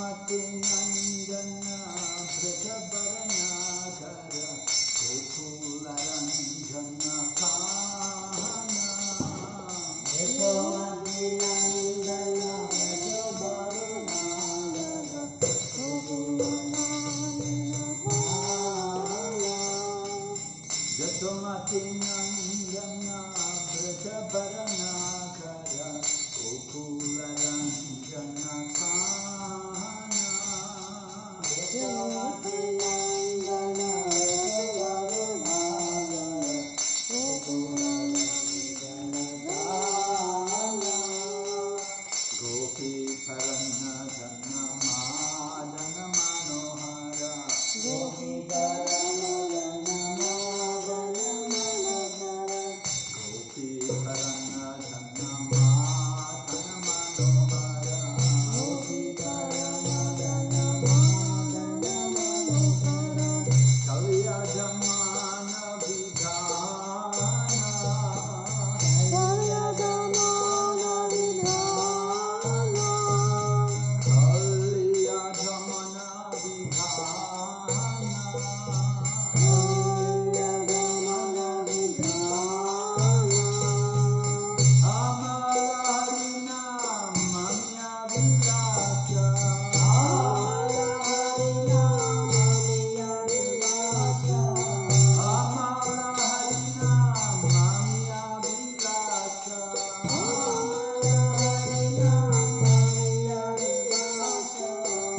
Yashomati Nandan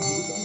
Thank you.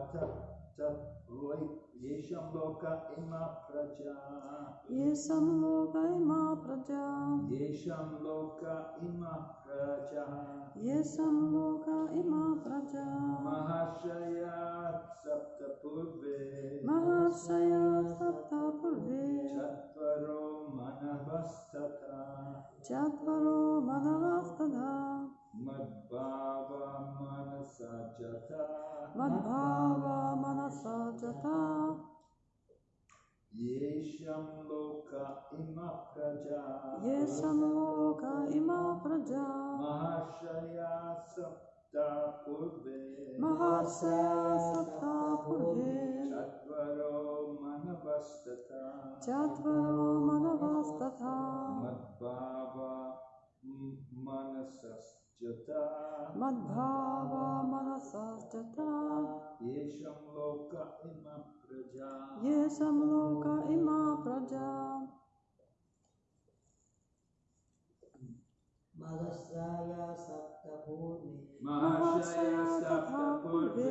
Loka Tat Tat Yesham Loka Ima Praja Yesam Loka Ima Praja. Yesham Loka Ima Praja Yesam Loka Ima Praja. Mahashaya Sapta Purve Mahashaya Sapta Purve. Chatvaro Manavastata Chatvaro Manavastada. Madhvava Manasajata Madhvava Manasa Jata. Yesham Loka Ima Praja Yesam Loka Ima Praja. Mahashaya Sapta Purve Mahashaya Sapta Purve. Chatvaro Manavastata Chatvaro Manavastata. Madhvava Manasasjata Madhvava Manasa Jata. Yesham Loka Ima Praja Yesam Loka Ima Praja. Mahasraya Sapta Purve Mahashaya Sapta Purve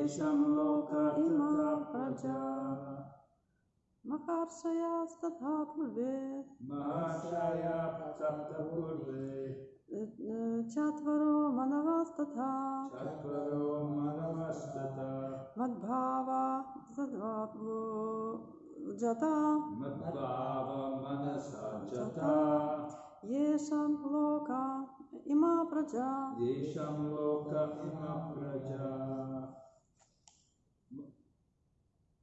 Yesham Loka Tata Praja Maharshaya Statha Purve. Mahashaya Sapta Purve Chatvaro Manavastata. Chatvaro Manavastata Madhvava Sadva Jata. Madhvava Manasajata Yesam Loka Ima Praja. Yesham Loka Ima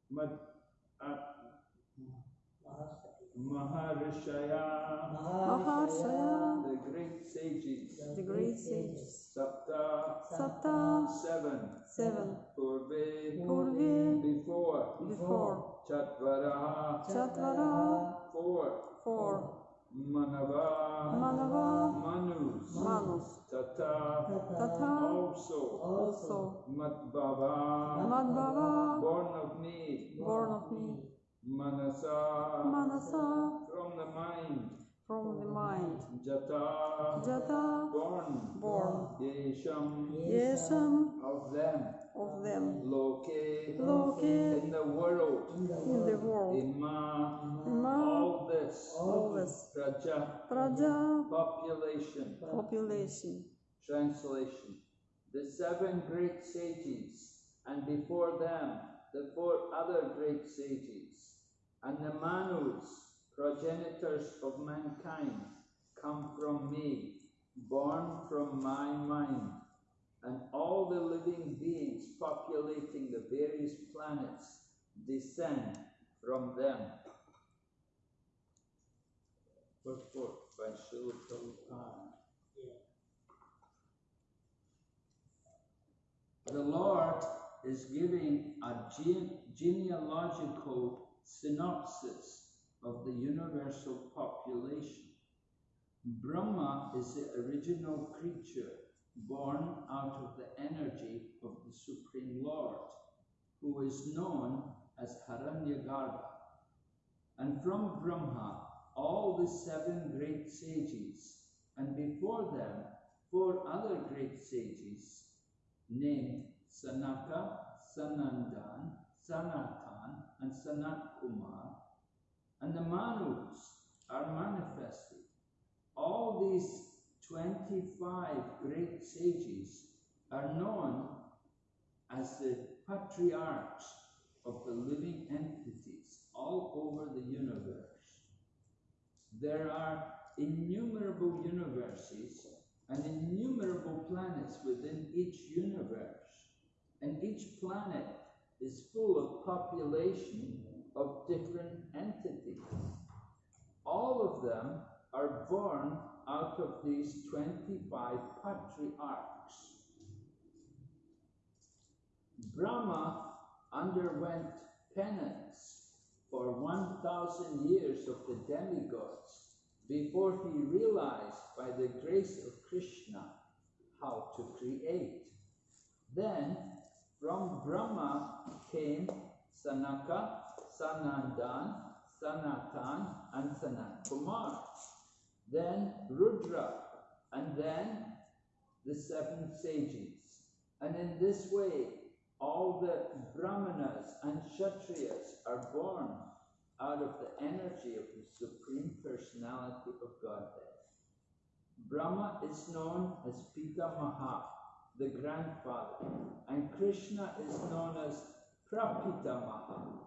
Uh, Maharishaya the great sages The great sages. Sapta Sapta. seven Seven. Purve Purve. before Before. Chatvaraha Chatvara. four Four. Manava Manava. Manus Manus. Tata Tata. also Also. Madhvava Madhvava. born of me Born of me. Manasa Manasa. from the mind From the mind. Jata Jata. born Born. Yesham Yesam. of them Of them. Loke Loke. in the world In the world. Ima Ima. all this All this. Praja Praja. population Population. Translation The seven great sages, and before them the four other great sages, and the Manus, progenitors of mankind, come from me, born from my mind, and all the living beings populating the various planets descend from them. By Srila Prabhupada. The Lord is giving a gene- genealogical synopsis of the universal population. Brahma is the original creature born out of the energy of the Supreme Lord, who is known as Hiranyagarbha. And from Brahma, all the seven great sages, and before them, four other great sages, named Sanaka, Sanandan, Sanatan, and Sanat Kumar, and the Manus are manifested. All these 25 great sages are known as the patriarchs of the living entities all over the universe. There are innumerable universes and innumerable planets within each universe, and each planet is full of population of different entities. All of them are born out of these 25 patriarchs. Brahma underwent penance for 1,000 years of the demigods before he realized by the grace of Krishna how to create. Then from Brahma came Sanaka, Sanandan, Sanatan, and Sanat Kumar. Then Rudra, and then the seven sages. And in this way, all the Brahmanas and Kshatriyas are born out of the energy of the Supreme Personality of Godhead. Brahma is known as Pitamaha, the grandfather, and Krishna is known as Prapitamaha,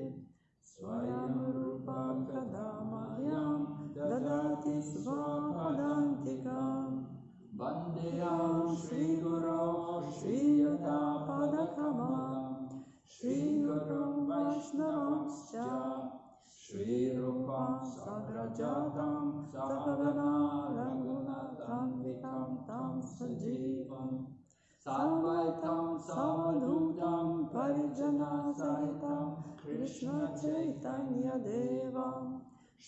स्वयं रूपा कदा मायां ददाति स्वापदान्तिकां वन्देयां श्रीगुरौ श्रीयतापदकमां श्रीगुरुं वैष्णवांश्च श्रीरूपां सग्रजातां सकगना तां सजीवम् साद्वैतं समधूतं परिजना कृष्णचैतन्यदेवं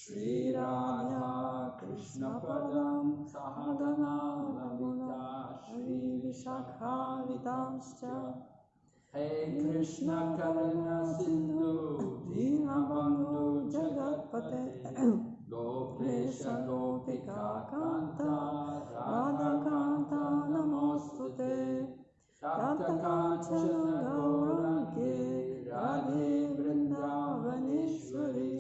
श्रीराधा कृष्णपदं साधनाललिता श्रीविशाखावितांश्च हे कृष्णकरुणसिन्धु दीनबन्धु जगत्पते गोपेश गोपिका कान्ता राधाकान्ता नमोऽस्तु ते राधकाञ्चन गौराङ्गे राधे वृन्दावनेश्वरि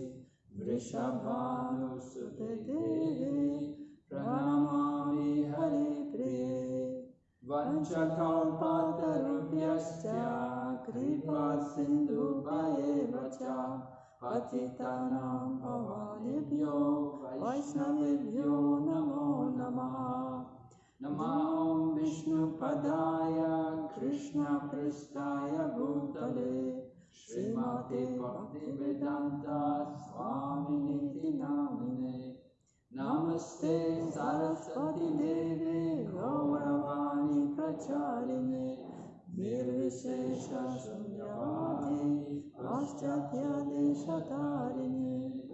वृषभानुसुते देवे प्रणमामि हरिप्रिये वञ्चकौपातरुभ्यश्च पादरुप्यश्च कृपा सिन्धुपये वच अतितावालेभ्यो वैश्वभ्यो नमो नमः। नमो विष्णुपदाय कृष्णपृष्ठाय भूतले। श्रीमते भक्तिवेदान्ता स्वामिनिति नामिने नमस्ते सरस्वती देवे, गौरवाणी प्रचारिणे। निर्विशेषशून्यवादे पाश्चात्यादेशतारिणे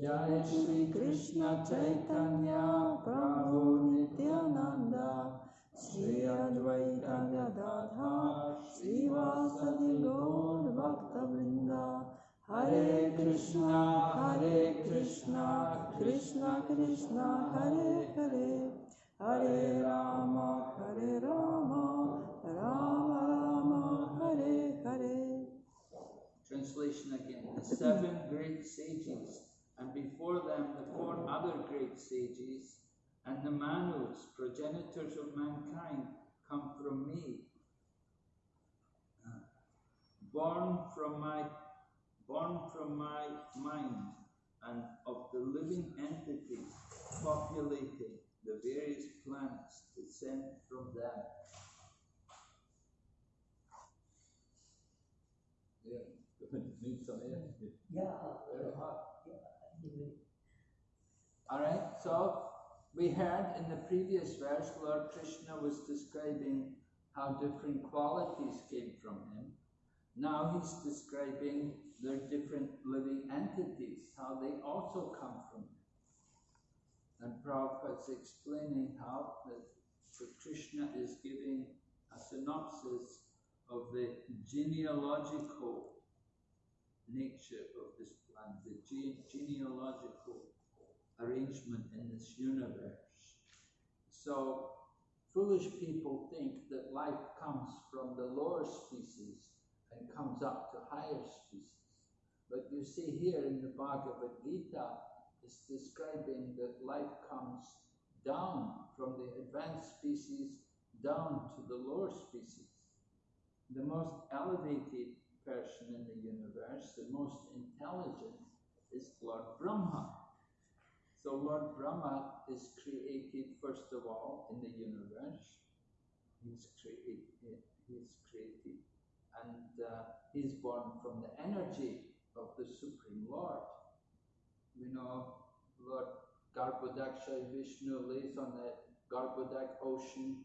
जय श्रीकृष्ण चैतन्य, प्रभो नित्यानन्दा। श्री अद्वैतगदाधा श्रीवासदि गौर। Vrinda Hare Krishna Hare Krishna Krishna Krishna Hare Hare Hare Rama Hare Rama Rama Rama Hare Hare Translation again. The seven great sages, and before them the four other great sages, and the Manus, progenitors of mankind, come from me. Born from my born from my mind and of the living entities populating the various planets descend from them. Yeah, need some air. Yeah. Very hot. Anyway, All right, so we heard in the previous verse, Lord Krishna was describing how different qualities came from him. Now he's describing their different living entities, how they also come from him. And Prabhupada's explaining how that Krishna is giving a synopsis of the genealogical nature of this planet, the ge- genealogical arrangement in this universe. So, foolish people think that life comes from the lower species and comes up to higher species. But you see here in the Bhagavad Gita, it's describing that life comes down from the advanced species down to the lower species. The most elevated person in the universe, the most intelligent, is Lord Brahma. So Lord Brahma is created first of all in the universe. He's created. He's created, and uh, he's born from the energy of the Supreme Lord. We know Lord Garbhodaksha Vishnu lays on the Garbhodak ocean,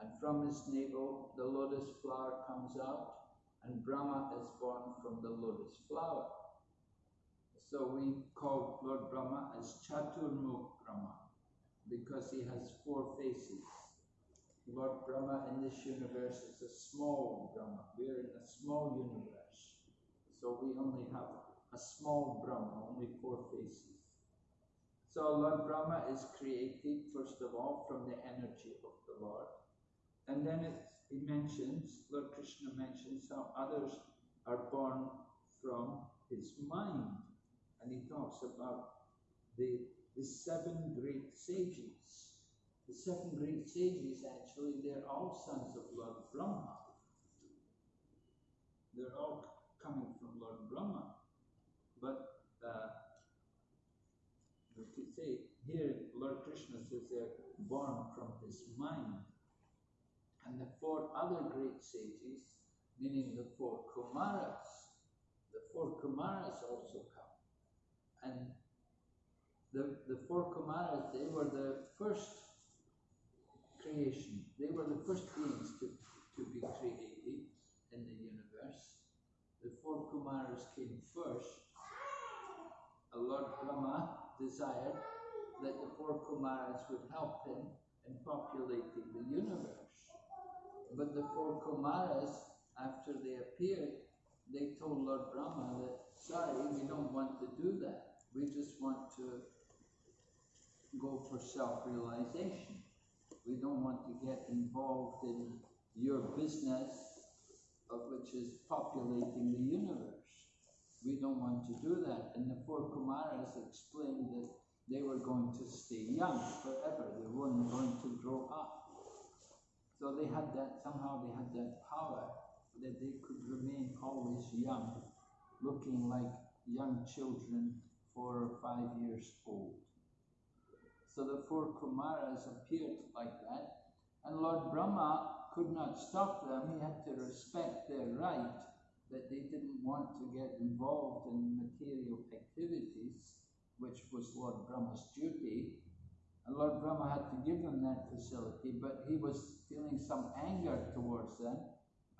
and from his navel the lotus flower comes out, and Brahma is born from the lotus flower. So we call Lord Brahma as Chaturmukh Brahma because he has four faces. Lord Brahma in this universe is a small Brahma. We're in a small universe. So we only have a small Brahma, only four faces. So Lord Brahma is created, first of all, from the energy of the Lord. And then it, he mentions, Lord Krishna mentions how others are born from his mind. And he talks about the, the seven great sages. The seven great sages, actually, they're all sons of Lord Brahma. They're all coming from Lord Brahma. But uh, could say here, Lord Krishna says they're born from his mind. And the four other great sages, meaning the four Kumaras, the four Kumaras also come. And the, the four Kumaras, they were the first creation. They were the first beings to, to be created in the universe. The four Kumaras came first. Lord Brahma desired that the four Kumaras would help him in populating the universe. But the four Kumaras, after they appeared, they told Lord Brahma that, sorry, we don't want to do that. We just want to go for self realization. We don't want to get involved in your business, of which is populating the universe. We don't want to do that. And the four Kumaras explained that they were going to stay young forever, they weren't going to grow up. So they had that, somehow they had that power that they could remain always young, looking like young children, four or five years old. So the four Kumaras appeared like that, and Lord Brahma could not stop them. He had to respect their right that they didn't want to get involved in material activities, which was Lord Brahma's duty. And Lord Brahma had to give them that facility, but he was feeling some anger towards them.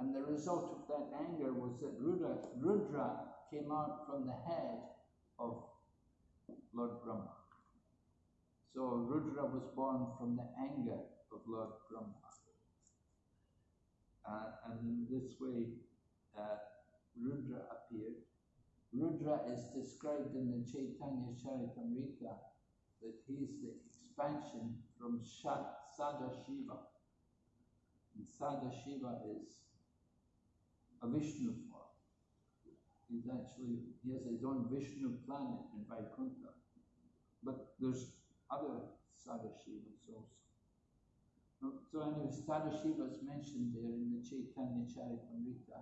And the result of that anger was that Rudra, Rudra came out from the head of Lord Brahma. So Rudra was born from the anger of Lord Brahma. Uh, and in this way, uh, Rudra appeared. Rudra is described in the Chaitanya Charitamrita that he is the expansion from Sadashiva. And Sadashiva is a Vishnu form. He's actually, he has his own Vishnu planet in Vaikuntha. But there's other Sadashivas also. So anyway, Sadashiva is mentioned there in the Chaitanya Charitamrita.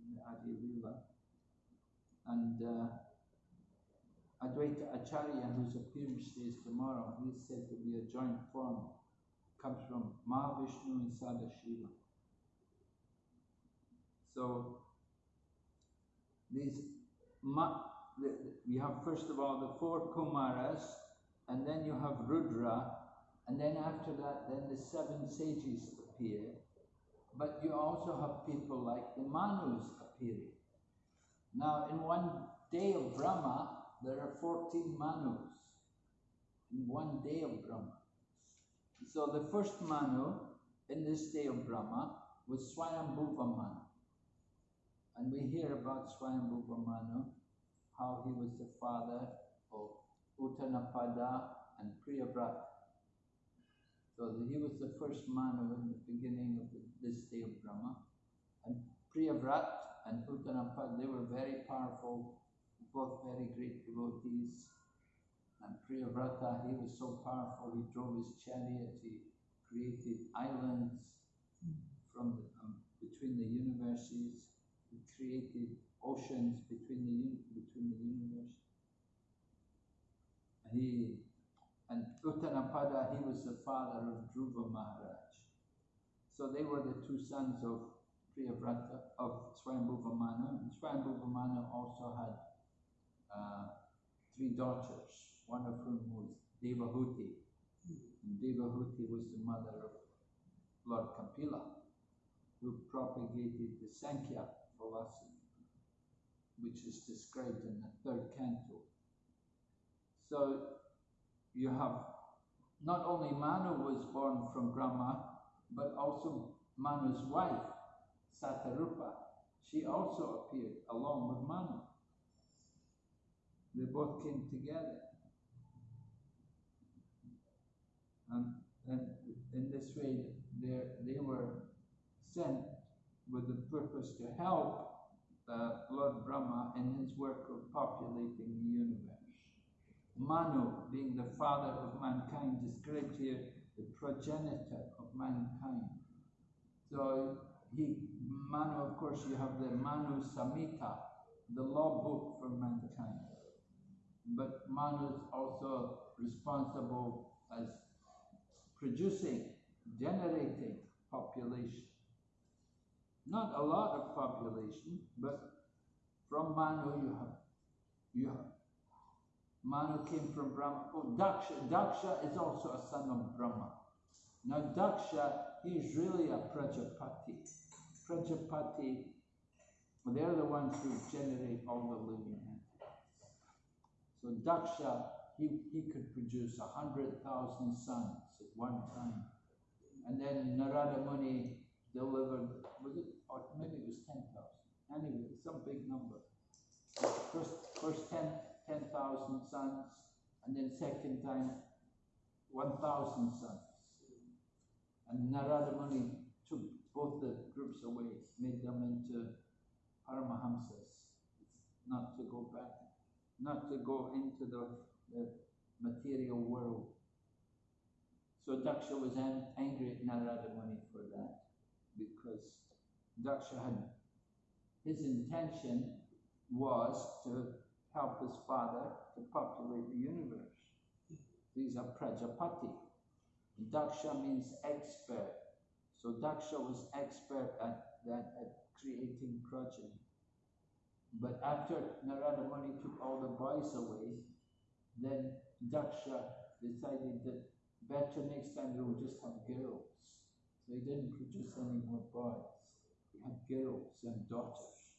in the Adi Lila. And uh, Advaita Acharya, whose appearance is tomorrow, he said to be a joint form, comes from Mahavishnu and Sadashiva. So these ma- the- we have first of all the four Kumaras, and then you have Rudra, and then after that, then the seven sages appear. But you also have people like the Manus appearing. Now, in one day of Brahma, there are 14 Manus. In one day of Brahma. So the first Manu in this day of Brahma was Swayambhuva Manu. And we hear about Swayambhuva Manu, how he was the father of Uttanapada and Priyavrata. So he was the first Manu in the beginning of the, this day of Brahma. And Priyavrat and Uttanapada, they were very powerful, both very great devotees. And Priyavrata, he was so powerful, he drove his chariot, he created islands from the, um, between the universes, he created oceans between the, between the universes. He and Uttanapada, he was the father of Dhruva Maharaj. So they were the two sons of Priyavrata, of Swayambhuva Manu. And Swayambhuva Manu also had uh, three daughters, one of whom was Devahuti. And Devahuti was the mother of Lord Kapila, who propagated the Sankhya philosophy, which is described in the third canto. So you have not only Manu was born from Brahma, but also Manu's wife, Satarupa. She also appeared along with Manu. They both came together. And, and in this way, they were sent with the purpose to help Lord Brahma in his work of populating the universe. Manu, being the father of mankind, is described here the progenitor of mankind. So he, Manu, of course, you have the Manu Samhita, the law book for mankind. But Manu is also responsible as producing, generating population. Not a lot of population, but from Manu you have, you have Manu came from Brahma. Oh, Daksha. Daksha is also a son of Brahma. Now, Daksha, he's really a Prajapati. Prajapati, they're the ones who generate all the living entities. So, Daksha, he, he could produce a hundred thousand sons at one time. And then Narada Muni delivered, was it, or maybe it was 10,000. Anyway, some big number. First, first 10, 10,000 sons, and then second time, 1,000 sons. And Narada Muni took both the groups away, made them into Paramahamsas, not to go back, not to go into the, the material world. So Daksha was an- angry at Narada Muni for that, because Daksha had, his intention was to help his father to populate the universe. These are Prajapati. Daksha means expert. So Daksha was expert at that at creating progeny. But after Narada Muni took all the boys away, then Daksha decided that better next time we will just have girls. So he didn't produce any more boys. He had girls and daughters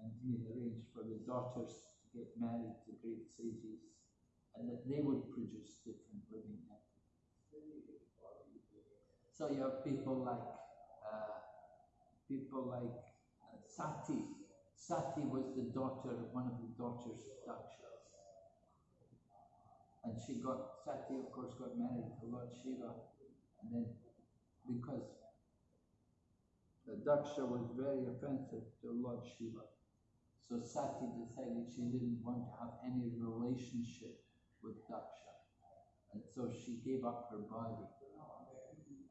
and he arranged for the daughters get married to great sages and that they would produce different living entities. So you have people like uh, people like uh, Sati. Sati was the daughter, one of the daughters of Daksha. And she got, Sati of course got married to Lord Shiva. And then because the Daksha was very offensive to Lord Shiva. So Sati decided she didn't want to have any relationship with Daksha. And so she gave up her body.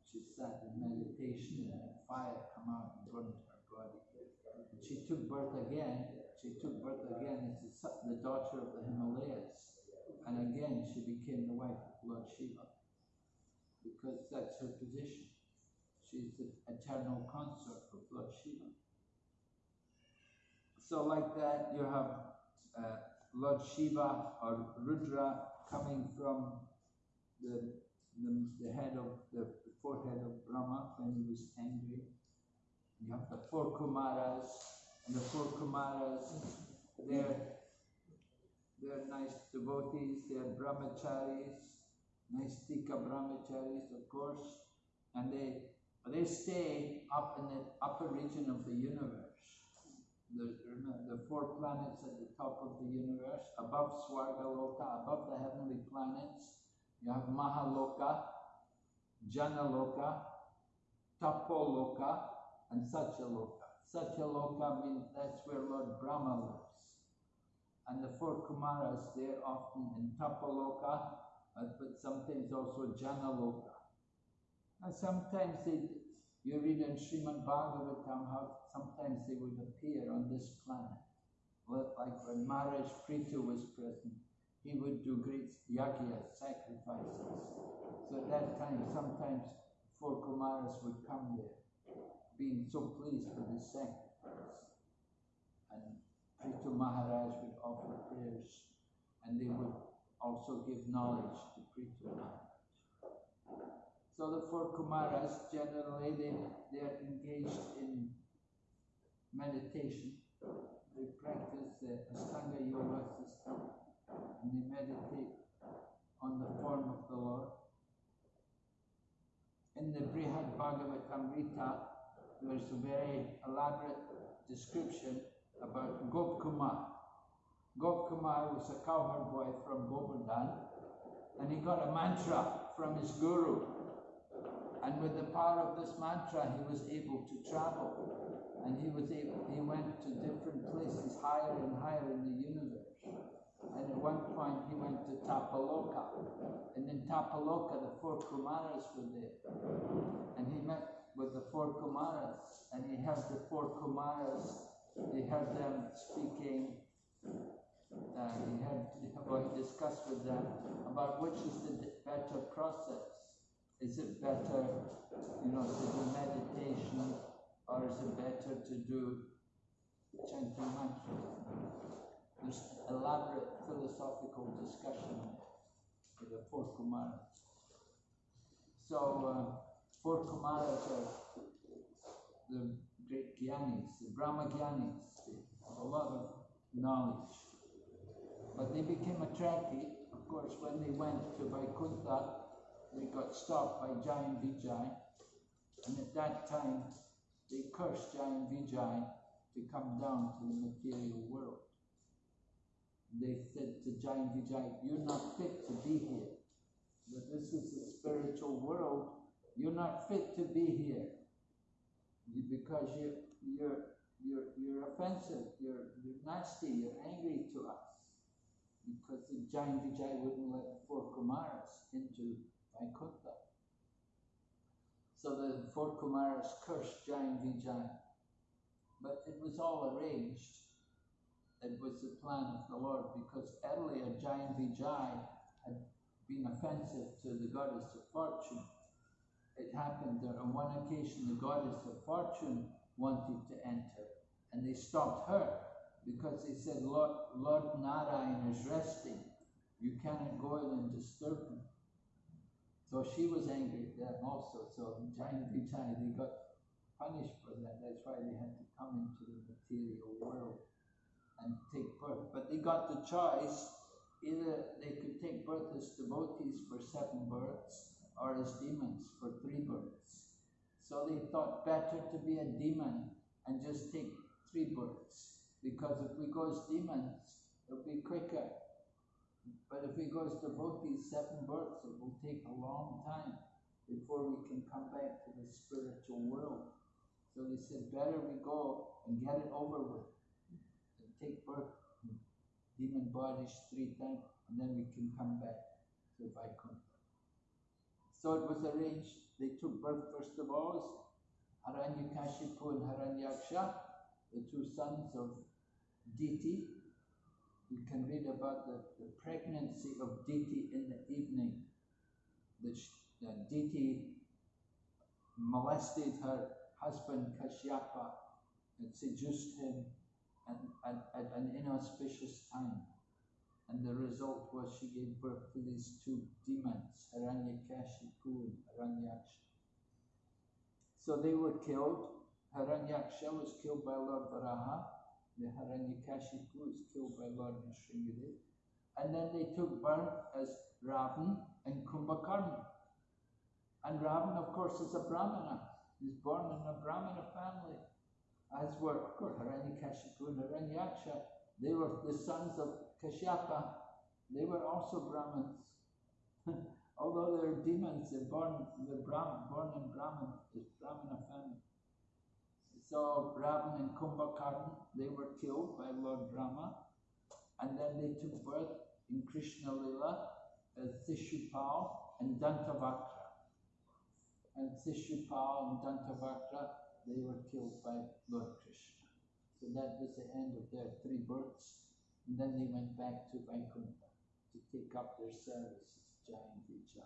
She sat in meditation and a fire come out and burned her body. And she took birth again. She took birth again as the daughter of the Himalayas. And again, she became the wife of Lord Shiva. Because that's her position. She's the eternal consort of Lord Shiva. So, like that, you have uh, Lord Shiva or Rudra coming from the, the, the head of the forehead of Brahma when he was angry. You have the four Kumaras, and the four Kumaras, they're, they're nice devotees, they're brahmacharis, nice tika brahmacharis, of course, and they, they stay up in the upper region of the universe. The, the four planets at the top of the universe, above Swargaloka, above the heavenly planets, you have Mahaloka, Janaloka, Tapoloka, and Satyaloka. Satyaloka means that's where Lord Brahma lives. And the four Kumaras, they're often in Tapaloka, but sometimes also Janaloka. And sometimes you read in Srimad Bhagavatam how sometimes they would appear on this planet. Like when Maharaj Prithu was present, he would do great yagyas, sacrifices. So at that time, sometimes four Kumaras would come there, being so pleased with the sacrifice. And Prithu Maharaj would offer prayers, and they would also give knowledge to Prithu Maharaj. So the four Kumaras generally they they're engaged in meditation. They practice the Astanga Yoga system and they meditate on the form of the Lord. In the Brihad Bhagavatamrita, there's a very elaborate description about Gop Kumar. Gop Kumar was a cowherd boy from Govardhan and he got a mantra from his guru. And with the power of this mantra, he was able to travel. And he was able, he went to different places higher and higher in the universe. And at one point, he went to Tapaloka. And in Tapaloka, the four Kumaras were there. And he met with the four Kumaras. And he heard the four Kumaras, he heard them speaking uh, he had well, he discussed with them about which is the better process. Is it better, you know, to do meditation, or is it better to do chanting? There's elaborate philosophical discussion with the four Kumaras. So, uh, four Kumaras are the great Gyanis, the Brahma Gyanis. A lot of knowledge. But they became attracted, of course, when they went to Vaikuntha, they got stopped by Jaya and Vijay. And at that time, they cursed Jaya and Vijay to come down to the material world. They said to Jaya and Vijay, You're not fit to be here. That this is a spiritual world. You're not fit to be here. You- Because you're, you're, you're, you're offensive, you're, you're nasty, you're angry to us because the Jaya and Vijay wouldn't let the four Kumaras into Vaikuntha. So the four Kumaras cursed Jaya and Vijay. But it was all arranged. It was the plan of the Lord because earlier Jaya and Vijay had been offensive to the goddess of fortune. It happened that on one occasion the goddess of fortune wanted to enter and they stopped her because they said, Lord, Lord Narayan is resting. You cannot go in and disturb him. So she was angry at them also. So Jaya and Vijay, they got punished for that. That's why they had to come into the material world and take birth. But they got the choice. Either they could take birth as devotees for seven births or as demons for three births. So they thought better to be a demon and just take three births. Because if we go as demons, it'll be quicker. But if he goes to as these seven births, it will take a long time before we can come back to the spiritual world. So they said, better we go and get it over with and take birth demon bodies three times, and then we can come back to Vaikuntha. So it was arranged. They took birth first of all as Hiranyakashipu and Hiranyaksha, the two sons of Diti. You can read about the, the pregnancy of Diti in the evening. Sh- uh, Diti molested her husband Kashyapa and seduced him at, at, at an inauspicious time. And the result was she gave birth to these two demons, Hiranyakashipu and Hiranyaksha. So they were killed. Hiranyaksha was killed by Lord Varaha. The Hiranyakashipu was killed by Lord Nrsimhadev. And then they took birth as Ravan and Kumbhakarna. And Ravan, of course, is a Brahmana. He's born in a Brahmana family. As were, of course, Hiranyakashipu and Hiranyaksha. They were the sons of Kashyapa. They were also Brahmins. Although they're demons, they're born, they're Brahman, born in this Brahmana family. So Ravan and Kumbhakarna, they were killed by Lord Rama. And then they took birth in Krishna Lila as Sishupal and Dantavakra. And Sishupal and Dantavakra, they were killed by Lord Krishna. So that was the end of their three births. And then they went back to Vaikuntha to take up their service Jai and Vijay.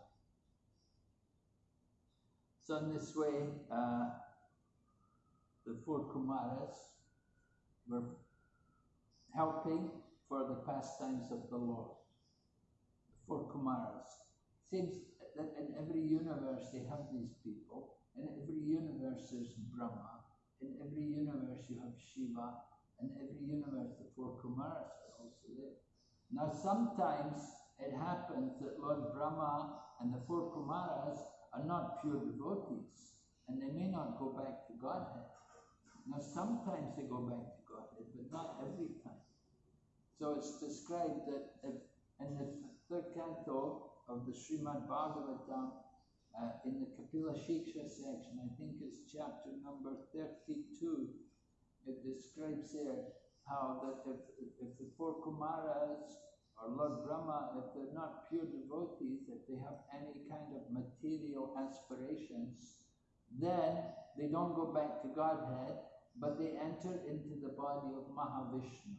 So in this way, uh, the four Kumaras were helping for the pastimes of the Lord. The four Kumaras. Seems that in every universe they have these people. In every universe there's Brahma. In every universe you have Shiva. In every universe the four Kumaras are also there. Now sometimes it happens that Lord Brahma and the four Kumaras are not pure devotees. And they may not go back to Godhead. Now sometimes they go back to Godhead, but not every time. So it's described that if, in the third canto of the Srimad Bhagavatam, uh, in the Kapila Shiksha section, I think it's chapter number 32, it describes there how that if, if the four Kumaras or Lord Brahma, if they're not pure devotees, if they have any kind of material aspirations, then they don't go back to Godhead, but they enter into the body of Mahavishnu.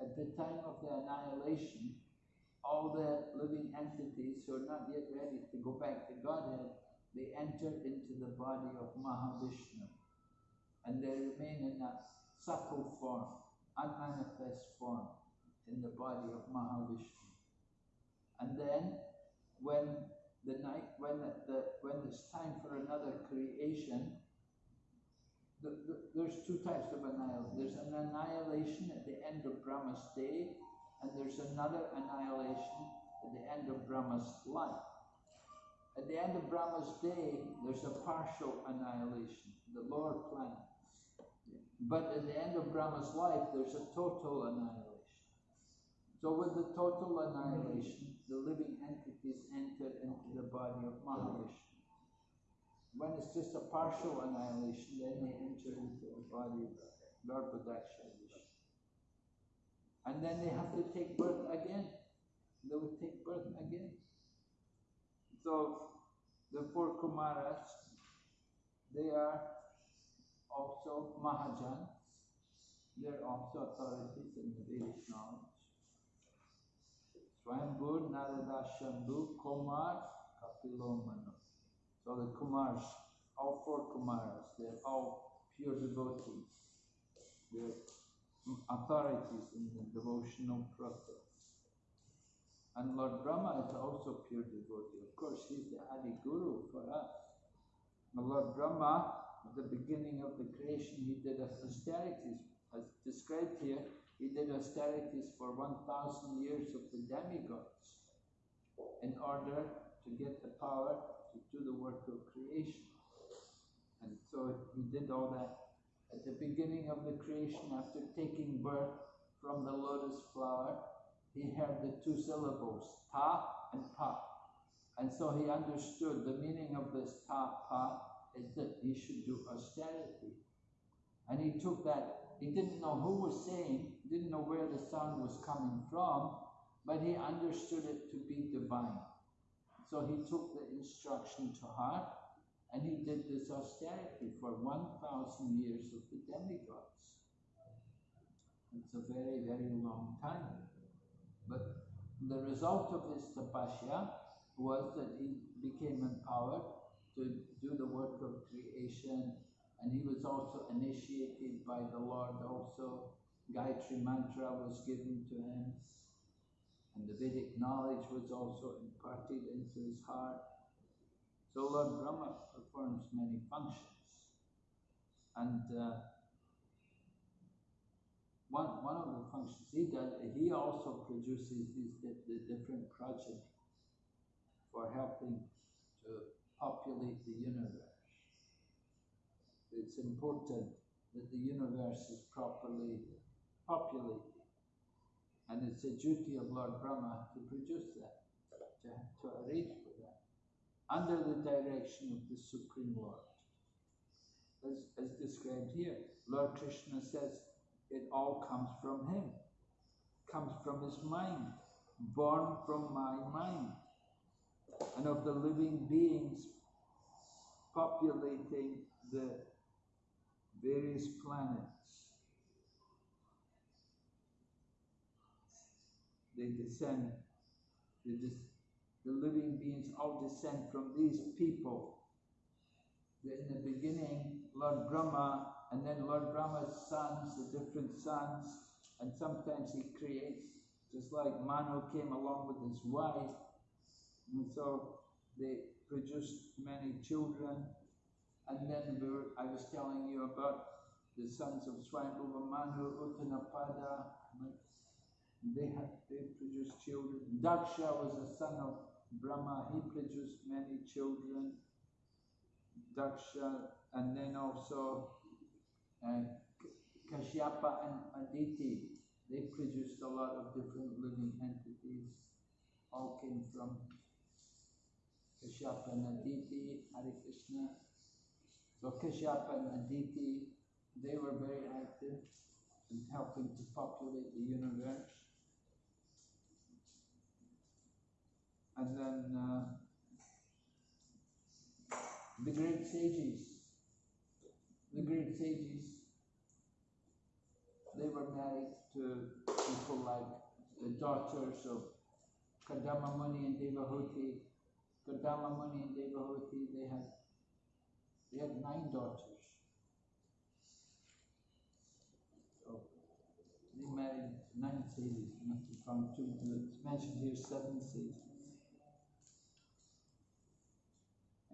At the time of the annihilation, all the living entities who are not yet ready to go back to Godhead, they enter into the body of Mahavishnu. And they remain in that subtle form, unmanifest form, in the body of Mahavishnu. And then, when the night, when the, when it's time for another creation, the, the, there's two types of annihilation. There's an annihilation at the end of Brahma's day, and there's another annihilation at the end of Brahma's life. At the end of Brahma's day, there's a partial annihilation, the lower planets. But at the end of Brahma's life, there's a total annihilation. So with the total annihilation, the living entities enter into the body of Mahavishnu. When it's just a partial annihilation, then they enter into the body of Garbhodaksha Vishnu. And then they have to take birth again. They will take birth again. So the four Kumaras, they are also Mahajans. They're also authorities in the Vedic knowledge. Swayambhu, Narada, Shambhu, Kumar, Kapilo, Manu. So the Kumars, all four Kumaras, they're all pure devotees. They're authorities in the devotional process. And Lord Brahma is also pure devotee. Of course, he's the Adi Guru for us. Now, Lord Brahma, at the beginning of the creation, he did austerities. As described here, he did austerities for 1,000 years of the demigods in order to get the power to do the work of creation. And so he did all that. At the beginning of the creation, after taking birth from the lotus flower, he heard the two syllables, ta and pa. And so he understood the meaning of this ta pa is that he should do austerity. And he took that, he didn't know who was saying, didn't know where the sound was coming from, but he understood it to be divine. So he took the instruction to heart and he did this austerity for 1,000 years of the demigods. It's a very, very long time. But the result of his tapasya was that he became empowered to do the work of creation and he was also initiated by the Lord also. Gayatri mantra was given to him and the Vedic knowledge was also imparted into his heart. So Lord Brahma performs many functions. And uh, one, one of the functions he does, he also produces these the, the different progeny for helping to populate the universe. It's important that the universe is properly populated. And it's the duty of Lord Brahma to produce that, to, to arrange for that, under the direction of the Supreme Lord. As, as described here, Lord Krishna says, it all comes from him, comes from his mind, born from my mind. And of the living beings populating the various planets, they descend, they des- the living beings all descend from these people. In the beginning, Lord Brahma and then Lord Brahma's sons, the different sons, and sometimes he creates, just like Manu came along with his wife, and so they produced many children. And then we were, I was telling you about the sons of Swayambhuva Manu, Uttanapada, they had they produced children. Daksha was a son of Brahma, he produced many children. Daksha, and then also uh, and Kashyapa and Aditi, they produced a lot of different living entities. All came from Kashyapa and Aditi, Hare Krishna. So Kashyapa and Aditi, they were very active in helping to populate the universe. And then uh, the great sages, the great sages, they were married to people like the daughters of Kardama Muni and Devahuti. Kardama Muni and Devahuti, they had they had nine daughters. So they married nine sages. from two. It's mentioned here seven sages.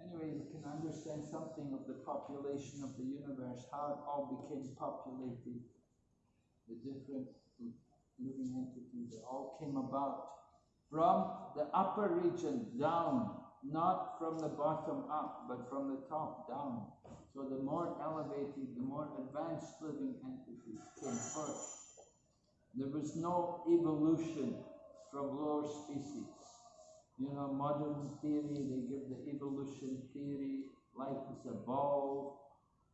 Anyway, you can understand something of the population of the universe, how it all became populated, the different living entities, they all came about from the upper region down, not from the bottom up, but from the top down. So the more elevated, the more advanced living entities came first. There was no evolution from lower species. You know, modern theory, they give the evolution theory, life is evolved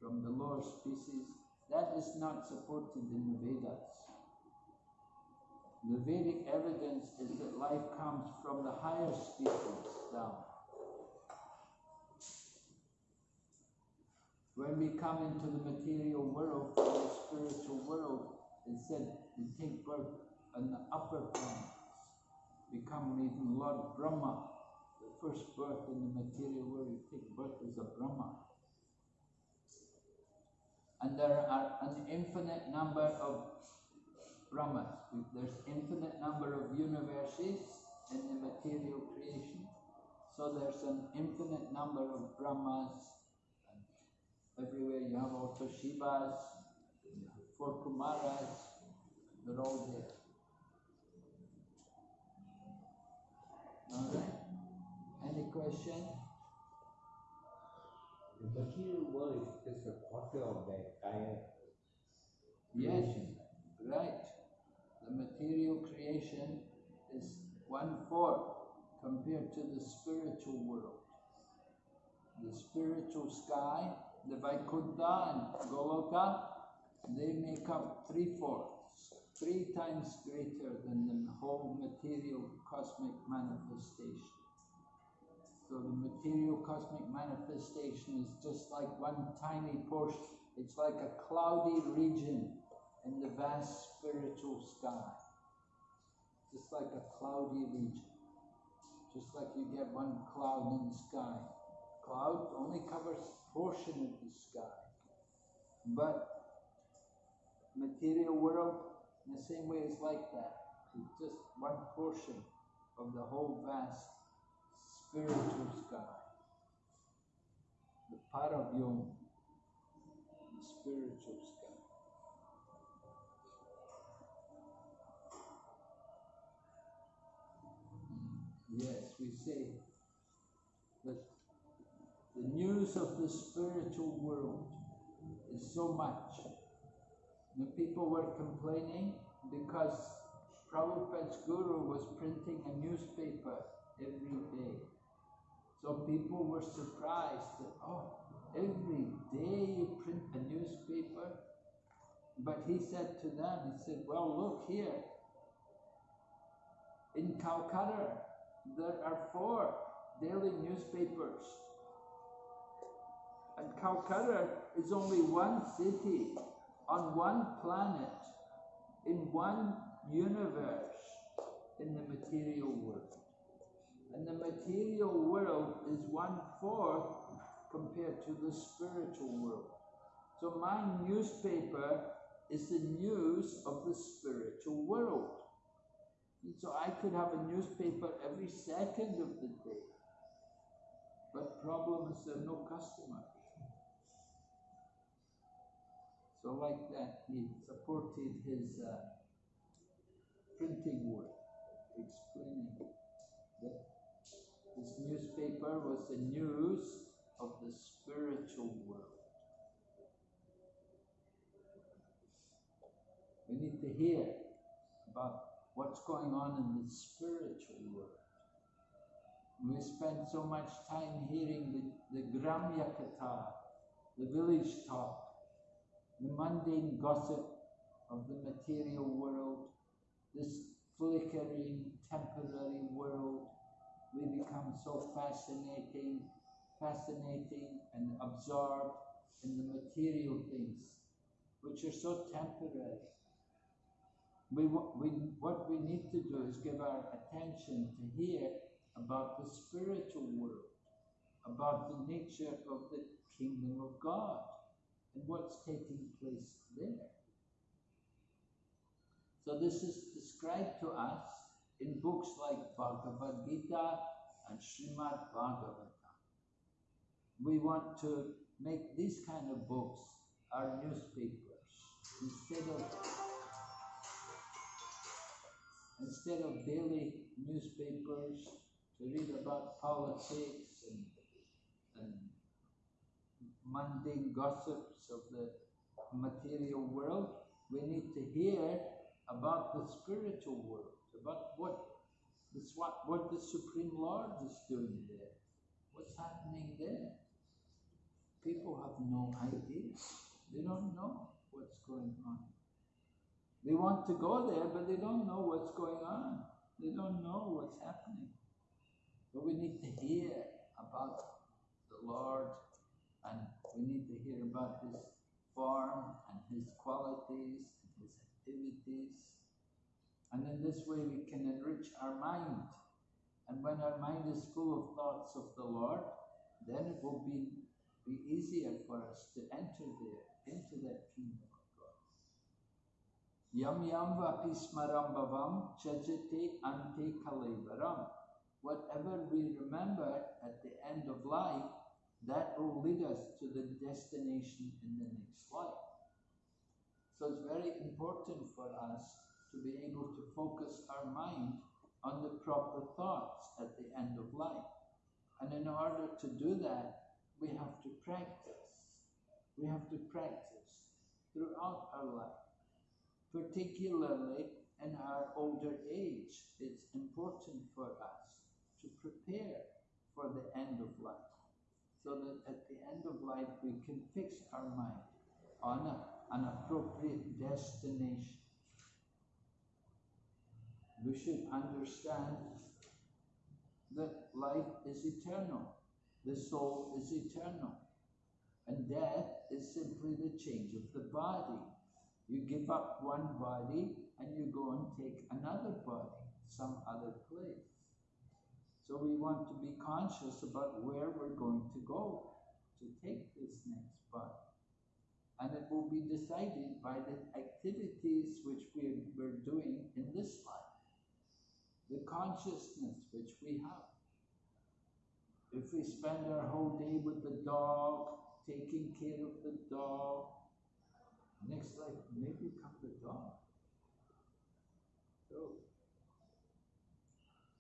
from the lower species. That is not supported in the Vedas. The Vedic evidence is that life comes from the higher species down. When we come into the material world, the spiritual world, it said we take birth in the upper planets become even Lord Brahma, the first birth in the material world, you take birth as a Brahma. And there are an infinite number of Brahmas. There's infinite number of universes in the material creation. So there's an infinite number of Brahmas. And everywhere you have also Shivas, four Kumaras, they're all there. Alright. Any question? The material world is just a quarter of the entire Yes, creation. right. The material creation is one fourth compared to the spiritual world. The spiritual sky, the Vaikuntha and Goloka, they make up three fourths, three times greater than the whole material cosmic manifestation. So the material cosmic manifestation is just like one tiny portion. It's like a cloudy region in the vast spiritual sky, just like a cloudy region, just like you get one cloud in the sky. Cloud only covers portion of the sky, but material world in the same way it's like that. It's just one portion of the whole vast spiritual sky. The part of Paravyom, the spiritual sky. Yes, we say that the news of the spiritual world is so much. The people were complaining because Prabhupada's guru was printing a newspaper every day. So people were surprised that, oh, every day you print a newspaper. But he said to them, he said, well, look here. In Calcutta, there are four daily newspapers. And Calcutta is only one city on one planet, in one universe, in the material world. And the material world is one fourth compared to the spiritual world. So my newspaper is the news of the spiritual world. And so I could have a newspaper every second of the day. But problem is there are no customers. So like that, he supported his uh, printing work, explaining that this newspaper was the news of the spiritual world. We need to hear about what's going on in the spiritual world. We spend so much time hearing the, the Gramya Katha, the village talk, the mundane gossip of the material world, this flickering, temporary world. We become so fascinating, fascinating and absorbed in the material things, which are so temporary. We, we, what we need to do is give our attention to hear about the spiritual world, about the nature of the kingdom of God and what's taking place there. So this is described to us in books like Bhagavad Gita and Srimad Bhagavatam. We want to make these kind of books our newspapers instead of instead of daily newspapers to read about politics and, mundane gossips of the material world, we need to hear about the spiritual world, about what what, what the Supreme Lord is doing there. What's happening there? People have no idea. They don't know what's going on. They want to go there, but they don't know what's going on. They don't know what's happening. But we need to hear about the Lord and we need to hear about his form and his qualities and his activities. And in this way we can enrich our mind. And when our mind is full of thoughts of the Lord, then it will be, be easier for us to enter there, into that kingdom of God. Yam yam vapi smaram bhavam chajate ante kalevaram. Whatever we remember at the end of life, that will lead us to the destination in the next life. So it's very important for us to be able to focus our mind on the proper thoughts at the end of life. And in order to do that, we have to practice. We have to practice throughout our life, particularly in our older age. It's important for us to prepare for the end of life so that at the end of life we can fix our mind on a, an appropriate destination. We should understand that life is eternal, the soul is eternal, and death is simply the change of the body. You give up one body and you go and take another body, some other place. So we want to be conscious about where we're going to go to take this next body. And it will be decided by the activities which we, we're doing in this life, the consciousness which we have. If we spend our whole day with the dog, taking care of the dog, next life may become the dog. So,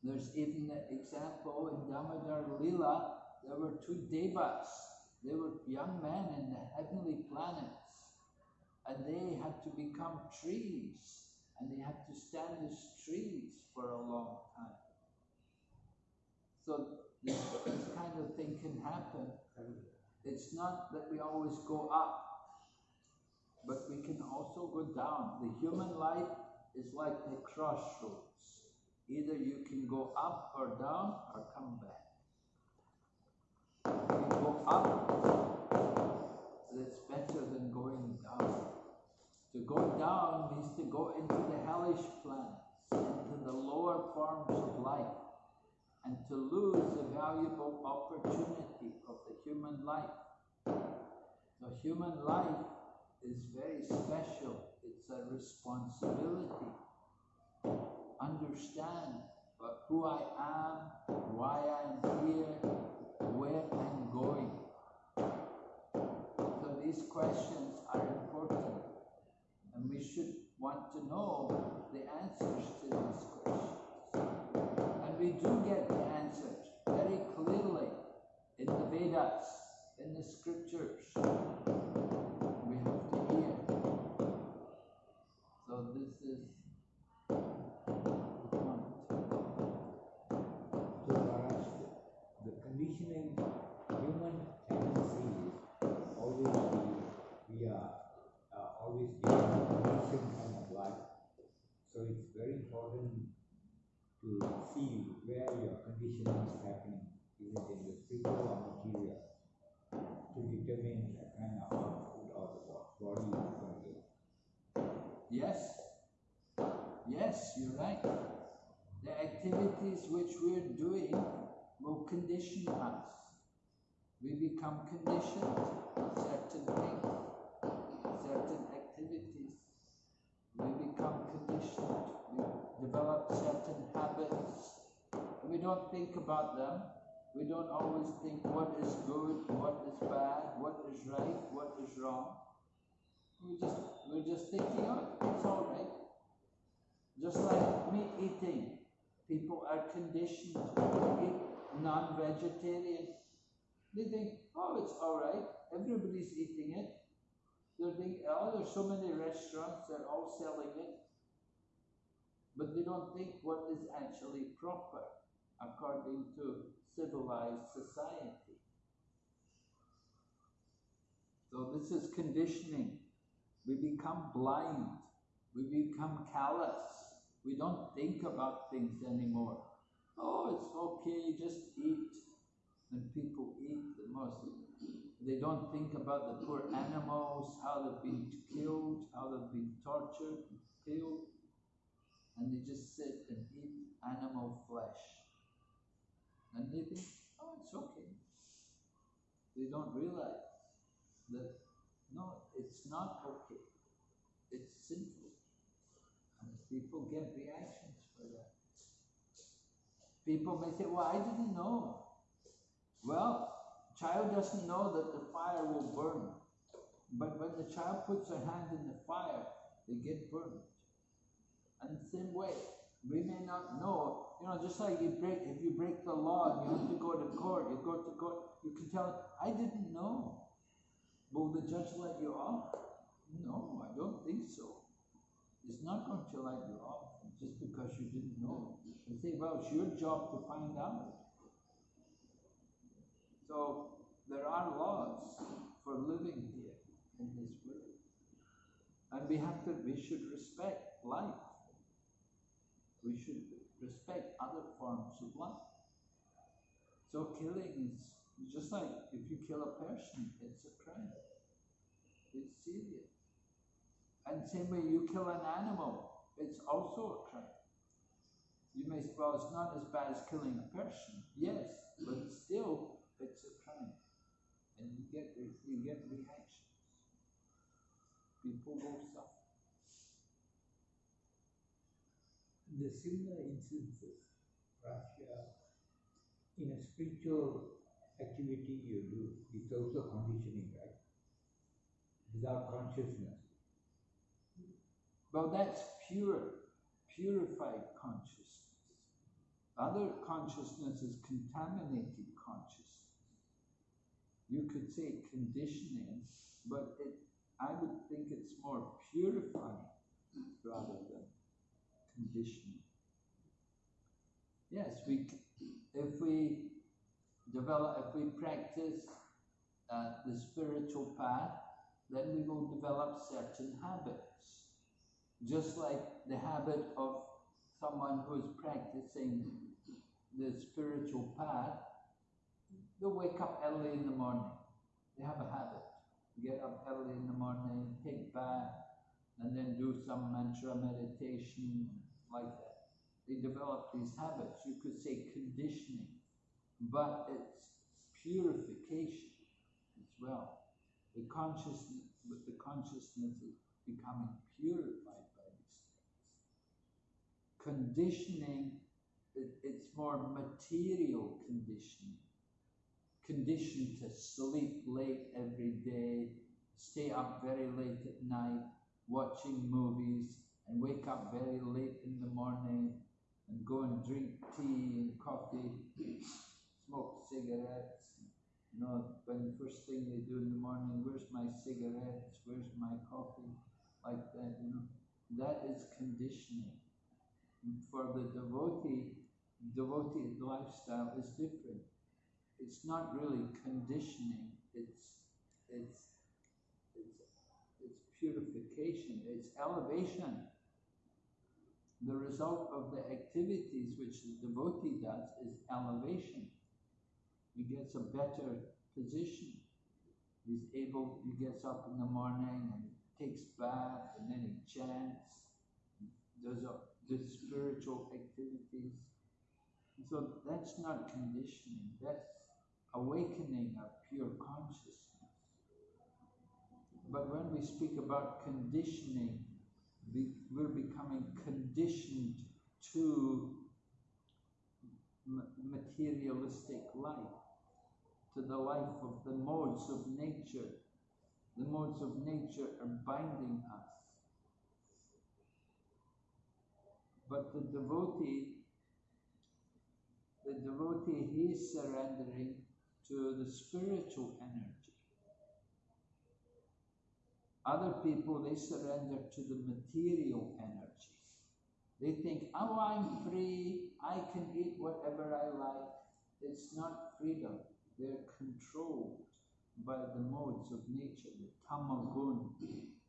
there's even an example in Damodar Lila, there were two devas. They were young men in the heavenly planets, and they had to become trees, and they had to stand as trees for a long time. So this, this kind of thing can happen. It's not that we always go up, but we can also go down. The human life is like a crossroads. Either you can go up or down or come back. You go up, it's better than going down. To go down means to go into the hellish planets, into the lower forms of life, and to lose the valuable opportunity of the human life. The human life is very special. It's a responsibility. Understand but who I am, why I'm here, where I'm going. So these questions are important and we should want to know the answers to these questions. And we do get the answers very clearly in the Vedas, in the scriptures. We have to hear. So this is the point. So Maharaj, the conditioning human tendency is always we, we are uh, always given a conditioned kind of life. So it's very important to see where your conditioning is happening. Is it in the spiritual or material? To determine the kind of output or the bo- body you to get. Yes, yes, you're right. The activities which we're doing will condition us. We become conditioned to certain things, certain activities. We become conditioned. We develop certain habits. We don't think about them. We don't always think what is good, what is bad, what is right, what is wrong. We just we're just thinking, oh, it's all right. Just like meat eating, people are conditioned to eat non-vegetarian. They think, oh, it's all right. Everybody's eating it. They're oh, there's so many restaurants, they're all selling it. But they don't think what is actually proper according to civilized society. So this is conditioning. We become blind. We become callous. We don't think about things anymore. Oh, it's okay, just eat. And people eat the most. They don't think about the poor animals, how they've been killed, how they've been tortured, killed. And they just sit and eat animal flesh. And they think, oh, it's okay. They don't realize that no, it's not okay. It's sinful. And people get reactions for that. People may say, well, I didn't know. Well, child doesn't know that the fire will burn. But when the child puts her hand in the fire, they get burned. And the same way, we may not know, you know, just like you break, if you break the law you have to go to court, you go to court, you can tell, I didn't know. Will the judge let you off? No, I don't think so. It's not going to let you off just because you didn't know. You say, well, it's your job to find out. So there are laws for living here in this world. And we have to, we should respect life. We should respect other forms of life. So killing is just like if you kill a person, it's a crime. It's serious. And same way you kill an animal, it's also a crime. You may say, well, it's not as bad as killing a person. Yes, but still, it's a crime. And you get, you get reactions. People will suffer. The similar instances, Prasya, in a spiritual activity you do, it's also conditioning, right? Without consciousness. Well, that's pure, purified consciousness. Other consciousness is contaminated consciousness. You could say conditioning, but it, I would think it's more purifying rather than conditioning. Yes, we, if we develop, if we practice uh, the spiritual path, then we will develop certain habits just like the habit of someone who is practicing the spiritual path, they wake up early in the morning. They have a habit. Get up early in the morning, take bath, and then do some mantra meditation like that. They develop these habits. You could say conditioning, but it's purification as well. The consciousness, with the consciousness is becoming purified by these things. Conditioning, it, it's more material conditioning. Conditioned to sleep late every day, stay up very late at night, watching movies, and wake up very late in the morning, and go and drink tea and coffee, smoke cigarettes. You know, when the first thing they do in the morning, where's my cigarettes? Where's my coffee? Like that, you know. That is conditioning. And For the devotee, devotee lifestyle is different. It's not really conditioning. It's it's it's it's purification. It's elevation. The result of the activities which the devotee does is elevation. He gets a better position. He's able, he gets up in the morning and takes bath and then he chants, does, a- does spiritual activities. So that's not conditioning, that's awakening of pure consciousness. But when we speak about conditioning, we, we're becoming conditioned to materialistic life, to the life of the modes of nature. The modes of nature are binding us. But the devotee, the devotee, he is surrendering to the spiritual energy. Other people, they surrender to the material energy. They think, oh, I'm free, I can eat whatever I like. It's not freedom. They're controlled by the modes of nature. The tamagun,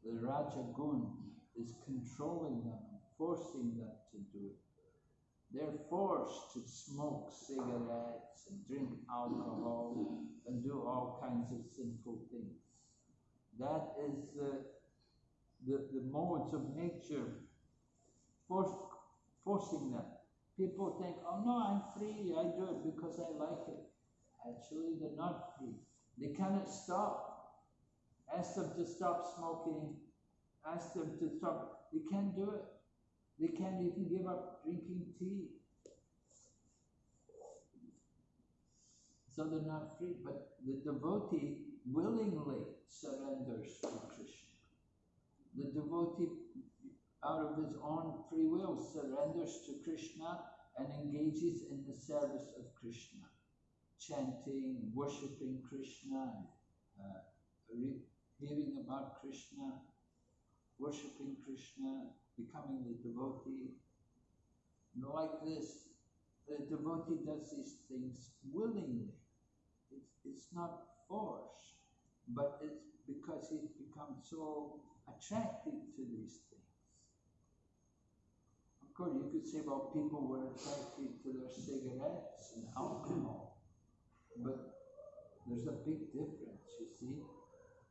the rajagun is controlling them forcing them to do it. They're forced to smoke cigarettes and drink alcohol and do all kinds of sinful things. That is the, the, the modes of nature forcing them. People think, oh no, I'm free, I do it because I like it. Actually, they're not free. They cannot stop. Ask them to stop smoking, ask them to stop. They can't do it. They can't even give up drinking tea. So they're not free. But the devotee willingly surrenders to Krishna. The devotee, out of his own free will, surrenders to Krishna and engages in the service of Krishna, chanting, worshipping Krishna, uh, hearing about Krishna, worshipping Krishna, becoming the devotee. Like this, the devotee does these things willingly. It's, it's not force, but it's because he's become so attracted to these things. Of course, you could say, well, people were attracted to their cigarettes and alcohol, but there's a big difference, you see.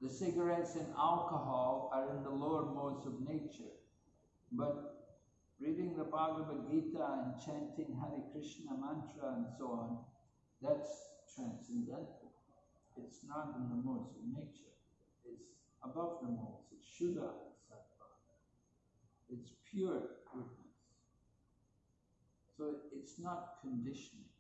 The cigarettes and alcohol are in the lower modes of nature. But reading the Bhagavad Gita and chanting Hare Krishna mantra and so on, that's transcendental. It's not in the modes of nature. It's above the modes. It's Shuddha Sattva. It's pure goodness. So it's not conditioning.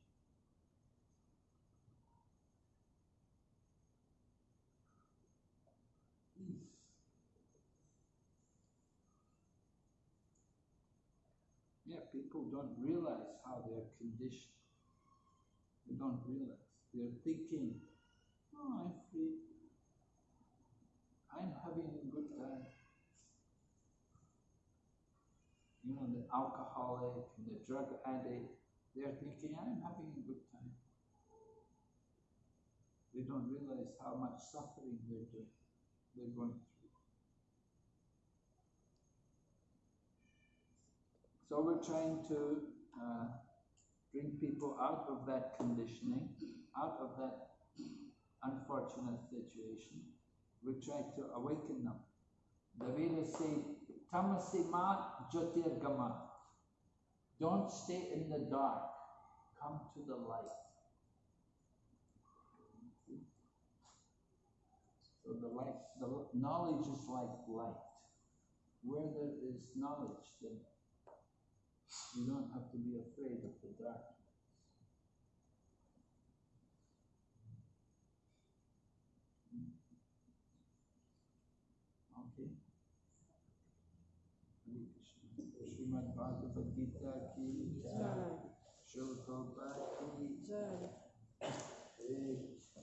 Yeah, people don't realize how they're conditioned. They don't realize. They're thinking, oh, I'm free. I'm having a good time. You know, the alcoholic and the drug addict, they're thinking, I'm having a good time. They don't realize how much suffering they're doing, they're going through. So we're trying to uh, bring people out of that conditioning, out of that unfortunate situation. We try to awaken them. The Vedas say, tamasima jyotirgama. Don't stay in the dark. Come to the light. So the light, the knowledge is like light. Where there is knowledge, then you don't have to be afraid of the darkness. Okay. Hare Krishna. Srimad Bhagavad Gita ki Jai. Srila Prabhupada ki Jai. Hare Krishna.